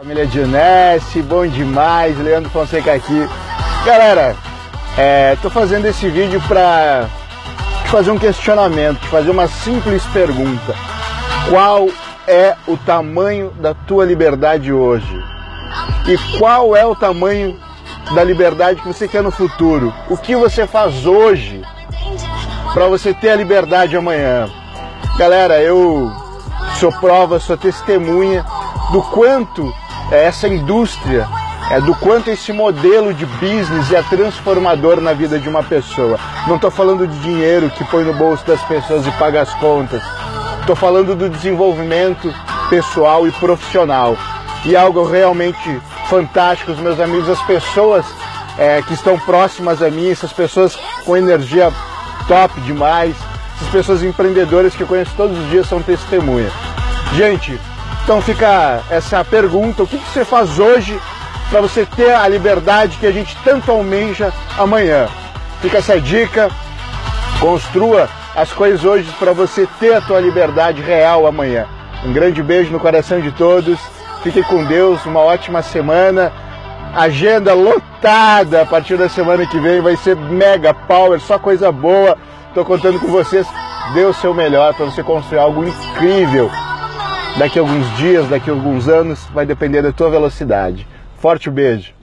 Família Dionesse, bom demais, Leandro Fonseca aqui. Galera, é, tô fazendo esse vídeo para te fazer um questionamento, te fazer uma simples pergunta. Qual é o tamanho da tua liberdade hoje? E qual é o tamanho da liberdade que você quer no futuro? O que você faz hoje para você ter a liberdade amanhã? Galera, eu sou prova, sou testemunha do quanto essa indústria, é do quanto esse modelo de business é transformador na vida de uma pessoa. Não estou falando de dinheiro que põe no bolso das pessoas e paga as contas. Estou falando do desenvolvimento pessoal e profissional. E algo realmente fantástico, os meus amigos, as pessoas é, que estão próximas a mim, essas pessoas com energia top demais, essas pessoas empreendedoras que eu conheço todos os dias são testemunhas. Gente, então fica essa pergunta: o que, você faz hoje para você ter a liberdade que a gente tanto almeja amanhã? Fica essa dica. Construa as coisas hoje para você ter a tua liberdade real amanhã. Um grande beijo no coração de todos. Fique com Deus, uma ótima semana. Agenda lotada a partir da semana que vem, vai ser mega power, só coisa boa. Estou contando com vocês. Dê o seu melhor para você construir algo incrível daqui a alguns dias, daqui a alguns anos, vai depender da tua velocidade. Forte beijo!